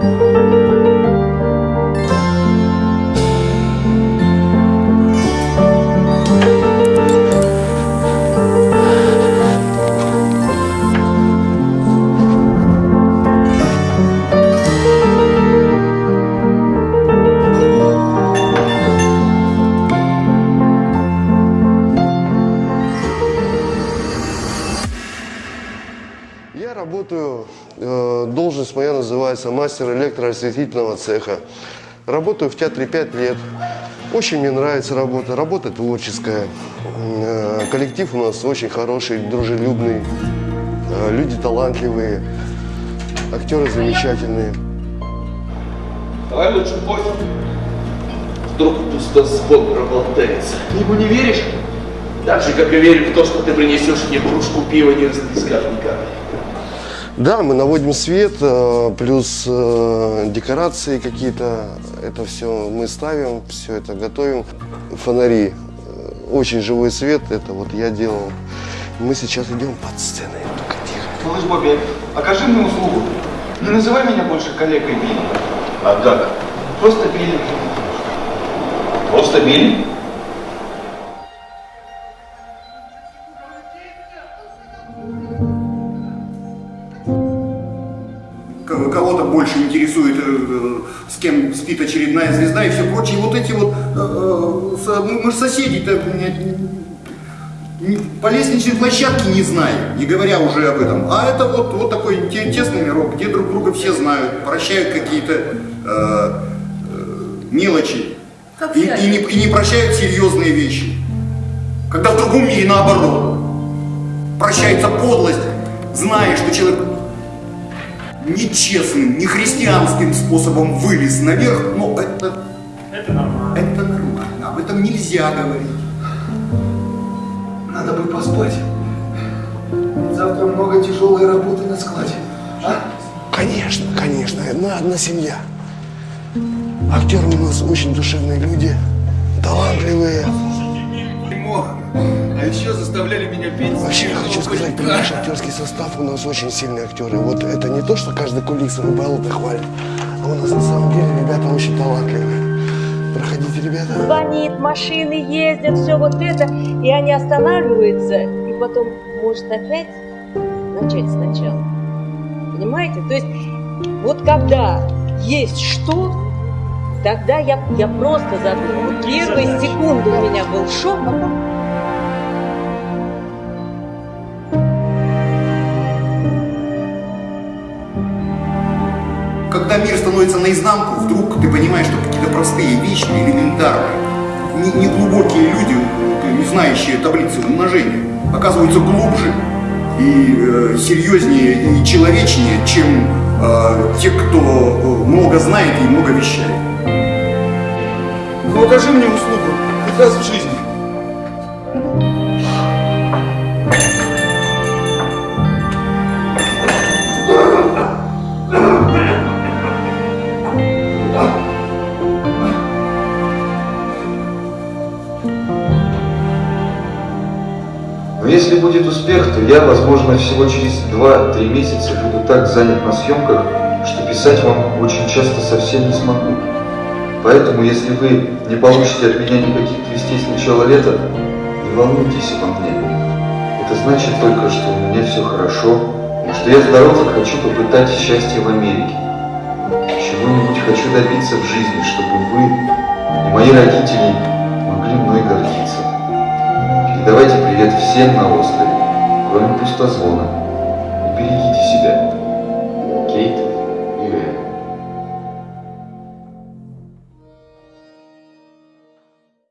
Música должность моя называется мастер электроосветительного цеха. Работаю в театре 5 лет. Очень мне нравится работа. Работа творческая. Э, коллектив у нас очень хороший, дружелюбный. Э, люди талантливые. Актеры замечательные. Давай лучше кофе. Вдруг пустозвон проболтается. Ты ему не веришь? Так же, как и верю в то, что ты принесешь мне кружку пива, не расплескав ни капли. Да, мы наводим свет, э, плюс э, декорации какие-то. Это все мы ставим, все это готовим. Фонари. э, Очень живой свет, это вот я делал. Мы сейчас идем под сценой. Только тихо. Малыш Бобби, окажи мне услугу. Не называй меня больше коллегой Билли. А как? Просто Билли. Просто Билли? Кого-то больше интересует, э, э, с кем спит очередная звезда и все прочее. Вот эти вот, э, мы, же соседи-то по лестничной площадке не знаем, не говоря уже об этом. А это вот, вот такой те- тесный мирок, где друг друга все знают, прощают какие-то э, мелочи и, и не, и не прощают серьезные вещи. Когда в другом мире наоборот. Прощается подлость, зная, что человек нечестным, нехристианским способом вылез наверх, но это... Это нормально. Это нормально, об этом нельзя говорить. Надо бы поспать. Завтра много тяжелой работы на складе. А? Конечно, конечно, одна, одна семья. Актеры у нас очень душевные люди, талантливые. Дерьмо. А еще заставляли меня петь. Вообще, я хочу сказать, при наш актерский состав у нас очень сильные актеры. Вот это не то, что каждый кулис рыбалок хвалит, а у нас на самом деле ребята очень талантливые. Проходите, ребята. звонит, машины ездят, все вот это, и они останавливаются, и потом может опять начать сначала. Понимаете? То есть вот когда есть что, тогда я, я просто задумала. Вот Первые секунды у меня был шок, а потом Когда мир становится наизнанку, вдруг ты понимаешь, что какие-то простые вещи, элементарные, не- неглубокие люди, не знающие таблицы умножения, оказываются глубже и э, серьезнее и человечнее, чем э, те, кто э, много знает и много вещает. Ну окажи мне услугу. Хоть раз в жизни. Если будет успех, то я, возможно, всего через 2-3 месяца буду так занят на съемках, что писать вам очень часто совсем не смогу. Поэтому, если вы не получите от меня никаких вестей с начала лета, не волнуйтесь обо мне. Это значит только, что у меня все хорошо, что я здоров и хочу попытать счастье в Америке. Чего-нибудь хочу добиться в жизни, чтобы вы и мои родители могли мной гордиться. Привет всем на острове, кроме пустозвона.